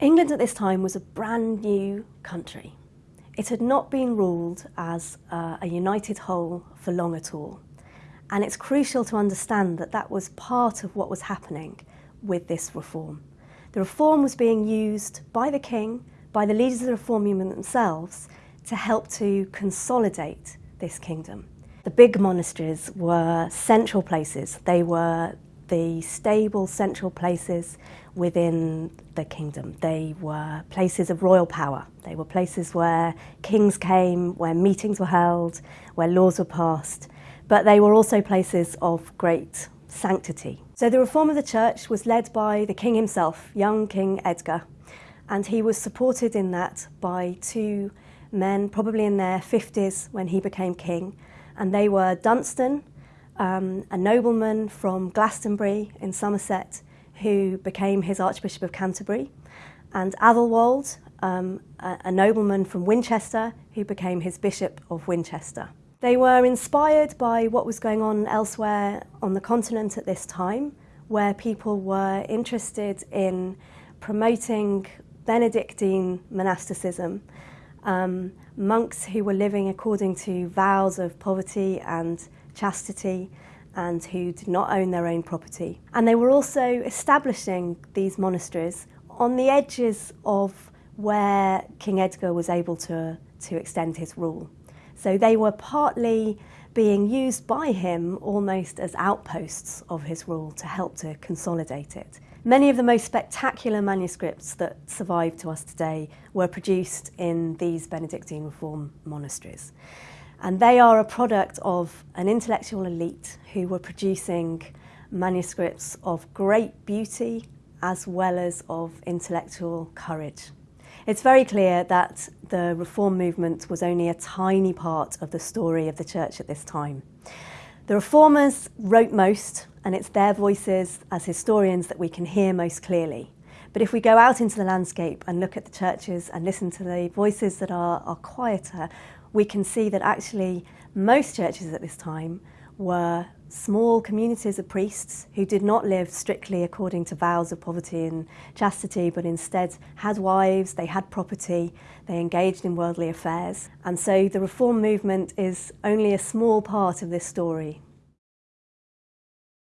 England at this time was a brand new country. It had not been ruled as uh, a united whole for long at all. And it's crucial to understand that that was part of what was happening with this reform. The reform was being used by the king, by the leaders of the reform movement themselves, to help to consolidate this kingdom. The big monasteries were central places. They were the stable central places within the kingdom. They were places of royal power. They were places where kings came, where meetings were held, where laws were passed. But they were also places of great sanctity. So the reform of the church was led by the king himself, young King Edgar, and he was supported in that by two men, probably in their 50s when he became king, and they were Dunstan, um, a nobleman from Glastonbury in Somerset who became his Archbishop of Canterbury, and Athelwold, um, a, a nobleman from Winchester who became his Bishop of Winchester. They were inspired by what was going on elsewhere on the continent at this time, where people were interested in promoting Benedictine monasticism, um, monks who were living according to vows of poverty and chastity and who did not own their own property. And they were also establishing these monasteries on the edges of where King Edgar was able to, to extend his rule. So they were partly being used by him almost as outposts of his rule to help to consolidate it. Many of the most spectacular manuscripts that survive to us today were produced in these Benedictine reform monasteries. And they are a product of an intellectual elite who were producing manuscripts of great beauty as well as of intellectual courage. It's very clear that the reform movement was only a tiny part of the story of the church at this time. The reformers wrote most, and it's their voices as historians that we can hear most clearly. But if we go out into the landscape and look at the churches and listen to the voices that are, are quieter, we can see that actually most churches at this time were small communities of priests who did not live strictly according to vows of poverty and chastity, but instead had wives, they had property, they engaged in worldly affairs. And so the reform movement is only a small part of this story.